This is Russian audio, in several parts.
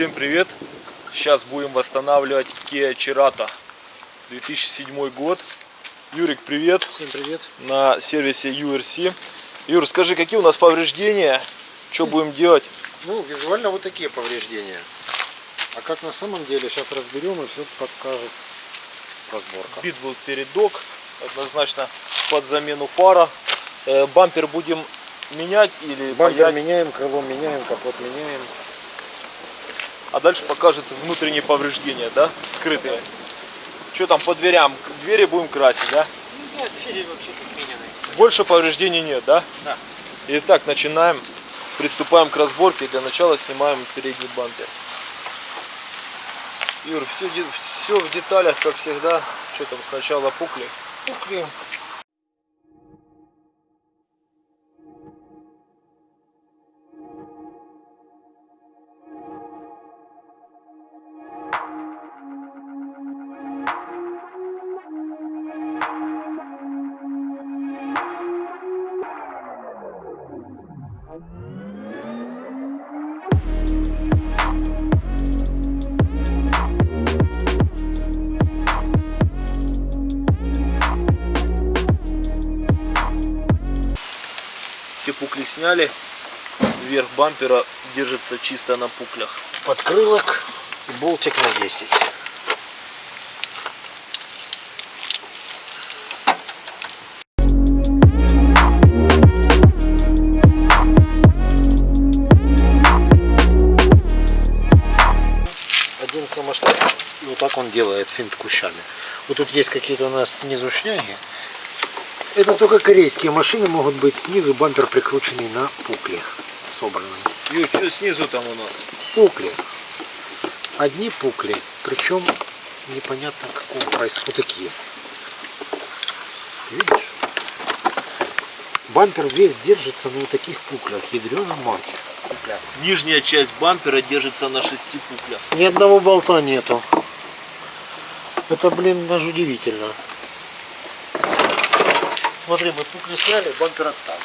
Всем привет! Сейчас будем восстанавливать Kia Cerato 2007 год. Юрик, привет! Всем привет. На сервисе URC. Юр, скажи, какие у нас повреждения? Что будем делать? Ну, визуально вот такие повреждения. А как на самом деле, сейчас разберем и все покажет разборка. Бит был передок, однозначно под замену фара. Э, бампер будем менять или Бампер паять? меняем, крыло меняем, капот меняем. А дальше покажет внутренние повреждения, да, скрытые. Что там по дверям? Двери будем красить, да? Да, двери вообще тут меняны. Больше повреждений нет, да? Да. Итак, начинаем. Приступаем к разборке. Для начала снимаем передний бампер. Юр, все, все в деталях, как всегда. Что там сначала пукли? Пукли. Пукли сняли. Верх бампера держится чисто на пуклях. Подкрылок и болтик на 10. Один самоштаб, и вот так он делает финт кущами. Вот тут есть какие-то у нас снизу шняги. Это только корейские машины могут быть снизу бампер прикрученный на пукле собранный. Юр, что снизу там у нас? Пукли. Одни пукли. Причем непонятно какого. Вот такие. Видишь? Бампер весь держится на вот таких пуклях. Мать. Пукля. Нижняя часть бампера держится на шести пуклях. Ни одного болта нету. Это, блин, даже удивительно. Смотри, мы пукли сняли, бампер оттал.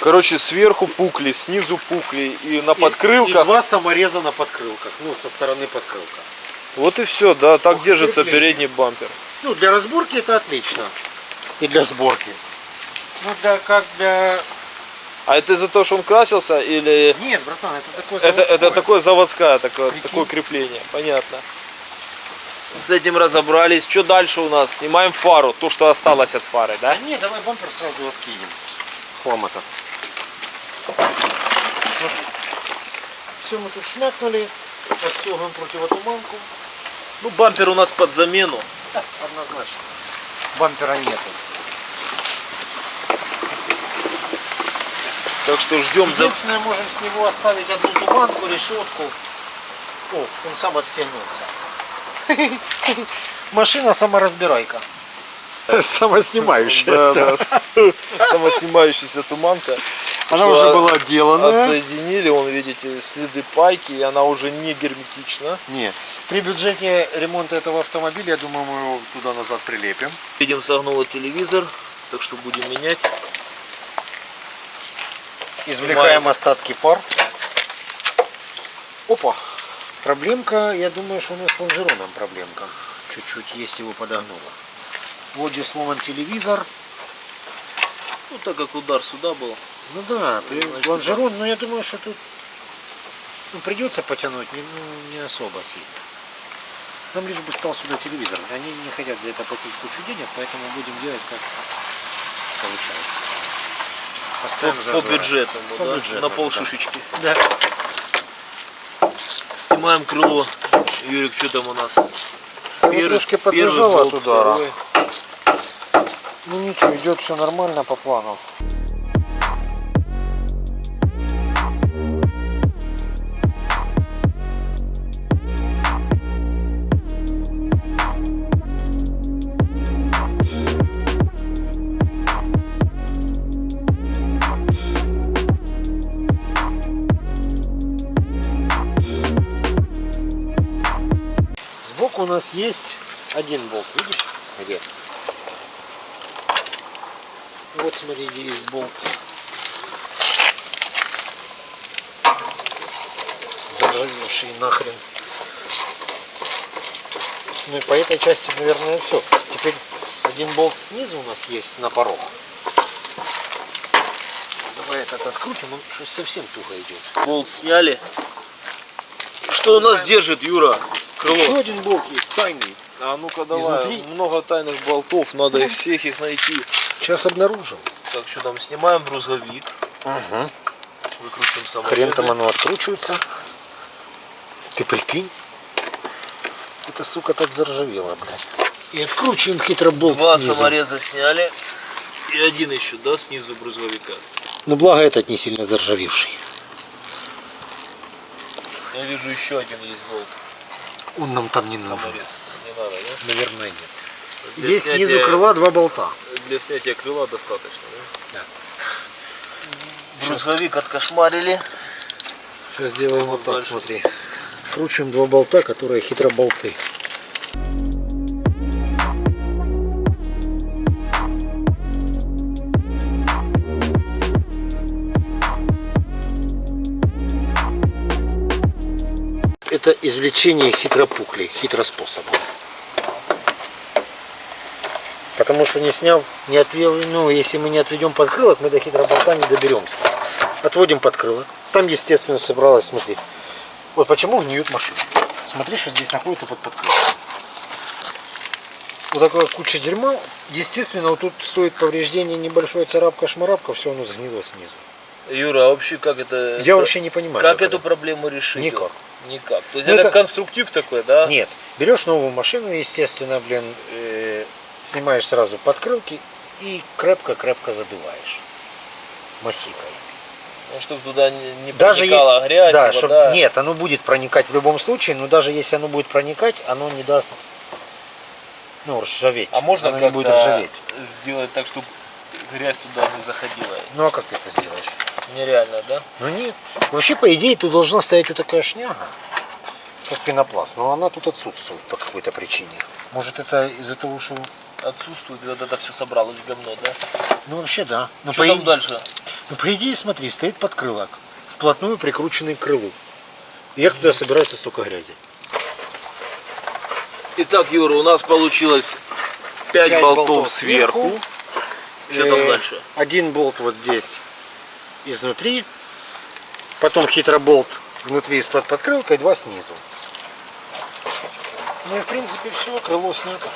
Короче, сверху пукли, снизу пукли и на И- И, подкрылках. два самореза на подкрылках. Ну, со стороны подкрылка. Вот и все, да, так Ух, держится передний бампер. Ну, для разборки это отлично. И для сборки. Ну, для, как для... А это из-за того, что он красился или Нет, братан, это такое это, это заводское. такое заводское такое, Прикинь. такое крепление, понятно. С этим разобрались. Что дальше у нас? Снимаем фару, то, что осталось от фары, да? Да не, давай бампер сразу откинем. Хлама-то. Все мы тут шмякнули. Отстегиваем противотуманку. Ну, бампер у нас под замену. Да, однозначно. Бампера нету. Так что ждем за... Единственное, можем с него оставить одну туманку, решетку. О, он сам отстегнулся. Машина саморазбирайка. Самоснимающаяся. Самоснимающаяся туманка. Она уже была отделана. Отсоединили, он, видите, следы пайки, и она уже не герметична. Нет. При бюджете ремонта этого автомобиля, я думаю, мы его туда-назад прилепим. Видим, согнуло телевизор, так что будем менять. Извлекаем остатки фар. Опа. Проблемка, я думаю, что у нас с лонжероном проблемка. Чуть-чуть есть его подогнуло. Вот здесь сломан телевизор. Ну, так как удар сюда был. Ну да, Значит, лонжерон, но я думаю, что тут ну, придется потянуть, не, ну, не особо сильно. Нам лишь бы стал сюда телевизор. Они не хотят за это платить кучу денег, поэтому будем делать как получается. По, Поставим по По да? бюджетному, на да. полшишечки. Да. Снимаем крыло. Юрик, что там у нас? Трошки подзажало болт, от удара. второй. Ну ничего, идет все нормально по плану. Нас есть один болт, видишь? Где? Вот смотри, где есть болт. заржавевший нахрен. Ну и по этой части, наверное, все. Теперь один болт снизу у нас есть на порог. Давай этот открутим, он что совсем туго идет. Болт сняли. Что у нас держит, Юра? Крыло. Еще один болт есть, тайный. А ну-ка давай. Изнутри? Много тайных болтов, надо их всех их найти. Сейчас обнаружим. Так, что там, снимаем брузговик, Угу. выкрутим саморезы. Хрен там оно откручивается. Ты прикинь. Эта сука так заржавела, блядь. И откручиваем хитро болт Два снизу. самореза сняли. И один еще, да, снизу брузговика. Но благо этот не сильно заржавевший. Я вижу еще один есть болт. Он нам там не нужен. Не надо, да? Наверное, нет. Для Есть снятия- снизу крыла два болта. Для снятия крыла достаточно, да? Да. Брузговик откошмарили. Сейчас сделаем вот так, дальше. смотри. Кручиваем два болта, которые хитро болты. Это извлечение хитропуклей, хитроспособом. Потому что не сняв, не отвел, ну, если мы не отведем подкрылок, мы до хитроболта не доберемся. Отводим подкрылок. Там, естественно, собралось, смотри. Вот почему гниют машины. Смотри, что здесь находится под подкрылком. Вот такая куча дерьма. Естественно, вот тут стоит повреждение небольшое царапка-шмарапка, все оно сгнило снизу. Юра, а вообще как это... Я вообще не понимаю. Как эту проблему решить? Никак. Никак. То есть Ну, это, это- конструктив такой, да? Нет. Берешь новую машину, естественно, блин, э, снимаешь сразу подкрылки и крепко-крепко задуваешь мастикой. Ну, чтобы туда не, Даже проникала если, грязь, да, вода. чтоб- нет, оно будет проникать в любом случае, но даже если оно будет проникать, оно не даст, ну, ржаветь. А можно оно не будет ржаветь. сделать так, чтобы грязь туда не заходила? Ну, а как ты это сделаешь? Нереально, да? Ну, нет. Вообще, по идее, тут должна стоять вот такая шняга, как пенопласт, но она тут отсутствует по какой-то причине. Может, это из-за того, что... Отсутствует, вот это все собралось говно, да? Ну, вообще, да. Но Что по, там и- дальше? ну, по идее, смотри, стоит подкрылок, вплотную прикрученный к крылу. И как туда собирается столько грязи? Итак, Юра, у нас получилось 5, Пять болтов, болтов сверху. сверху. Что там Э, дальше? Один болт вот здесь изнутри, потом хитроболт внутри из-под подкрылка и два снизу. Ну и в принципе все, крыло снято.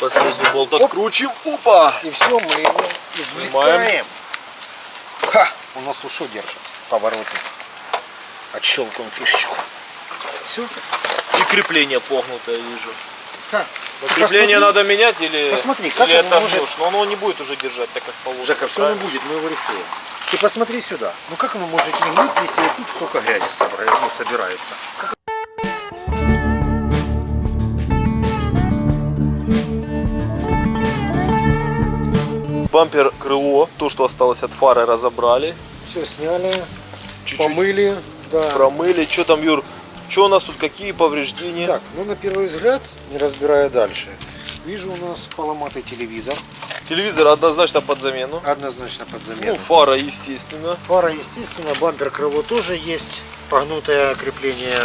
Последний болт откручим. Опа! И все, мы его извлекаем. Ха! У нас что держит? Поворотник. Отщелкиваем фишечку. Все. И крепление погнутое вижу. Так. Но крепление посмотри. надо менять или, Посмотри, как или это может- Но оно не будет уже держать так, как положено. Жека, все не будет, мы его рихтуем. Ты посмотри сюда. Ну как оно может не гнить, если тут столько грязи собра- ну, собирается? Бампер, крыло, то, что осталось от фары, разобрали. Все сняли, Чуть-чуть помыли. Да. промыли. Что там, Юр? Что у нас тут, какие повреждения? Так, ну на первый взгляд, не разбирая дальше, вижу у нас поломатый телевизор, Телевизор однозначно под замену. однозначно под Ну, замену. фара, естественно. Фара, естественно, бампер крыло тоже есть, погнутое крепление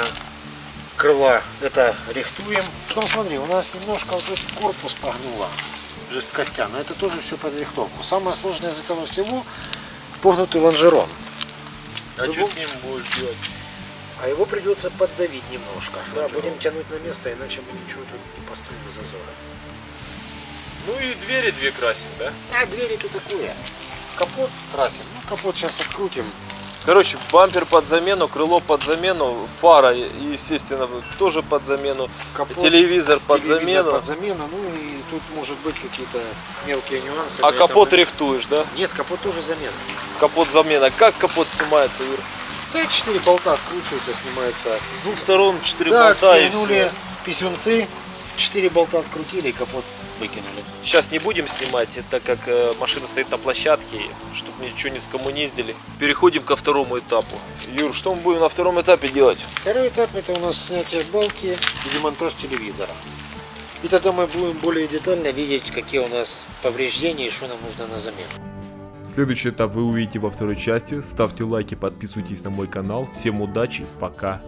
крыла, это рихтуем. Потом смотри, у нас немножко вот этот корпус погнуло, жесткостя, но это тоже все под рихтовку. Самое сложное из этого всего погнутый лонжерон, А Ну, что с ним будешь делать? А его придется поддавить немножко. Да, будем тянуть на место, иначе мы ничего тут не поставим без зазора. Ну и двери две красим, да? А двери тут такое. Капот красим. Ну, капот сейчас открутим. Короче, бампер под замену, крыло под замену, фара, естественно, тоже под замену, Капот, телевизор под телевизор замену. под замену. Ну и тут может быть какие-то мелкие нюансы. А капот рихтуешь, да? Нет, капот тоже замена. Капот замена. Как капот снимается, Юр? Да, четыре болта откручиваются, снимается. С двух сторон четыре Да, болта и писюнцы, четыре болта открутили и капот выкинули. Сейчас не будем снимать, так как э, машина стоит на площадке, чтобы ничего не скоммуниздили. Переходим ко второму этапу. Юр, что мы будем на втором этапе делать? Второй этап это у нас снятие балки и демонтаж телевизора. И тогда мы будем более детально видеть, какие у нас повреждения и что нам нужно на замену. Следующий этап вы увидите во второй части. Ставьте лайки, подписывайтесь на мой канал. Всем удачи, пока.